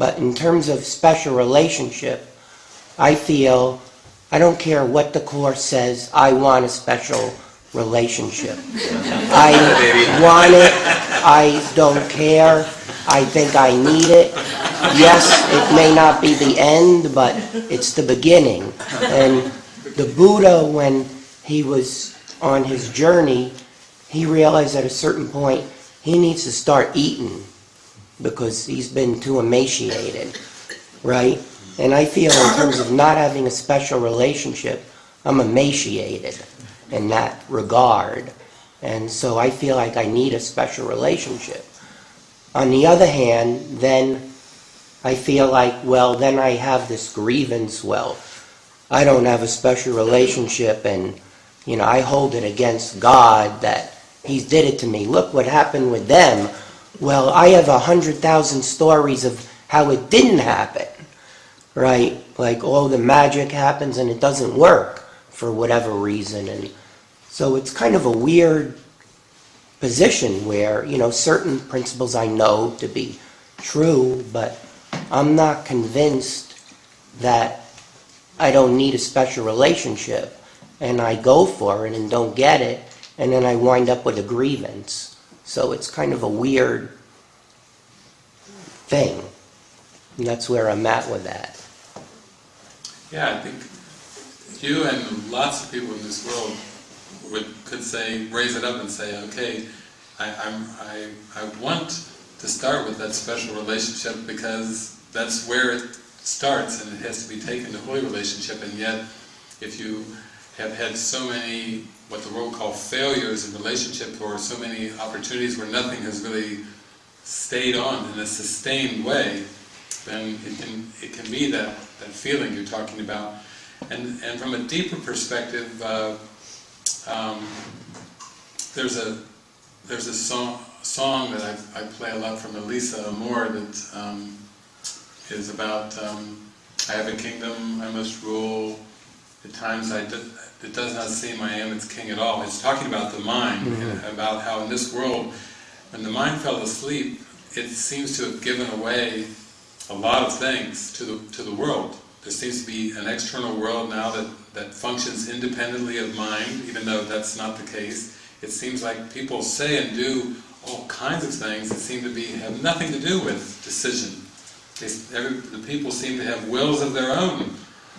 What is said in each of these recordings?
But in terms of special relationship, I feel, I don't care what the Course says, I want a special relationship. I want it, I don't care, I think I need it. Yes, it may not be the end, but it's the beginning. And the Buddha, when he was on his journey, he realized at a certain point, he needs to start eating because he's been too emaciated, right? And I feel in terms of not having a special relationship, I'm emaciated in that regard. And so I feel like I need a special relationship. On the other hand, then I feel like, well, then I have this grievance, well, I don't have a special relationship and, you know, I hold it against God that He did it to me. Look what happened with them. Well, I have a hundred thousand stories of how it didn't happen, right? Like all the magic happens and it doesn't work for whatever reason. And so it's kind of a weird position where, you know, certain principles I know to be true, but I'm not convinced that I don't need a special relationship. And I go for it and don't get it, and then I wind up with a grievance. So it's kind of a weird thing. And that's where I'm at with that. Yeah, I think you and lots of people in this world would, could say, raise it up and say, okay, I, I'm, I, I want to start with that special relationship because that's where it starts and it has to be taken to holy relationship and yet if you have had so many what the world call failures in relationship or so many opportunities where nothing has really stayed on in a sustained way then it can, it can be that, that feeling you're talking about. And, and from a deeper perspective uh, um, there's a there's a song, song that I, I play a lot from Elisa Amor that um, is about um, I have a kingdom, I must rule, at times I it does not seem I am its king at all. It's talking about the mind, mm -hmm. about how in this world, when the mind fell asleep, it seems to have given away a lot of things to the, to the world. There seems to be an external world now that, that functions independently of mind, even though that's not the case. It seems like people say and do all kinds of things that seem to be have nothing to do with decision they, every, the people seem to have wills of their own,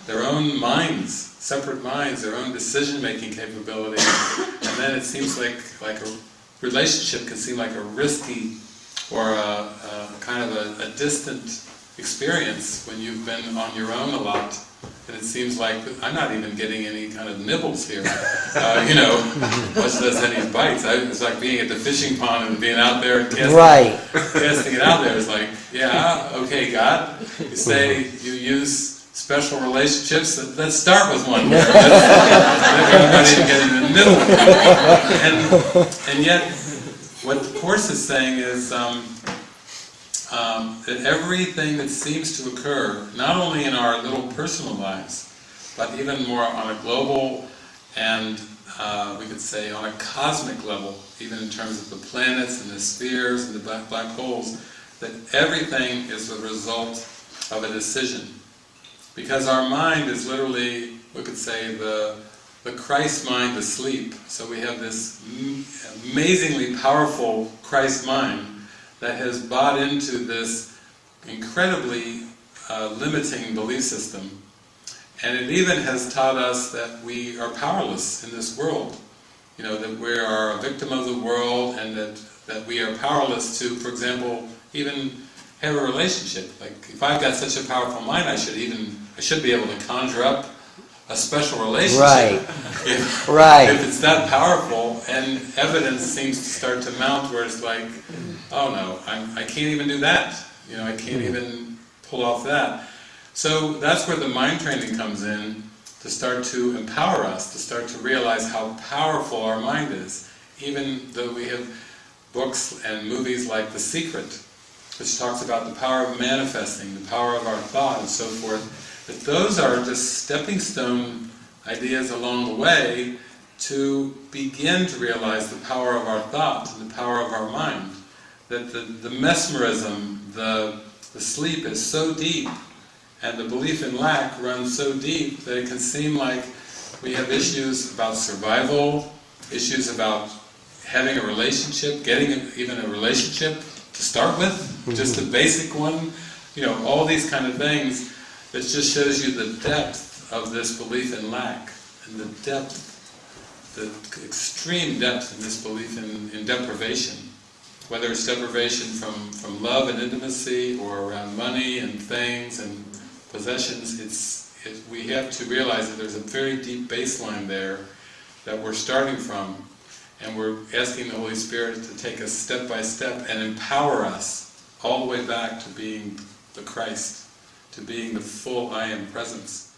their own minds, separate minds, their own decision-making capability, and then it seems like, like a relationship can seem like a risky or a, a kind of a, a distant experience when you've been on your own a lot and it seems like I'm not even getting any kind of nibbles here, uh, you know, much less any bites. I, it's like being at the fishing pond and being out there and casting, right. casting it out there. It's like, yeah, okay, God, you say you use special relationships, let's start with one. Even get in the middle. And, and yet, what the Course is saying is, um, um, that everything that seems to occur, not only in our little personal lives, but even more on a global and uh, we could say on a cosmic level, even in terms of the planets and the spheres and the black, black holes, that everything is the result of a decision. Because our mind is literally, we could say, the, the Christ mind asleep. So we have this amazingly powerful Christ mind that has bought into this incredibly uh, limiting belief system. And it even has taught us that we are powerless in this world. You know, that we are a victim of the world and that, that we are powerless to, for example, even have a relationship. Like, if I've got such a powerful mind, I should even, I should be able to conjure up a special relationship. Right. If, right. If it's that powerful, and evidence seems to start to mount where it's like, oh no, I'm, I can't even do that. You know, I can't hmm. even pull off that. So that's where the mind training comes in, to start to empower us, to start to realize how powerful our mind is. Even though we have books and movies like The Secret, which talks about the power of manifesting, the power of our thought and so forth, that those are just stepping stone ideas along the way to begin to realize the power of our thought and the power of our mind that the, the mesmerism, the, the sleep is so deep, and the belief in lack runs so deep that it can seem like we have issues about survival, issues about having a relationship, getting a- even a relationship to start with, just a mm-hmm. basic one, you know, all these kind of things, that just shows you the depth of this belief in lack, and the depth, the extreme depth in this belief in, in deprivation. Whether it's deprivation from, from love and intimacy, or around money and things and possessions, it's, it, we have to realize that there's a very deep baseline there that we're starting from, and we're asking the Holy Spirit to take us step by step and empower us all the way back to being the Christ, to being the full I Am presence.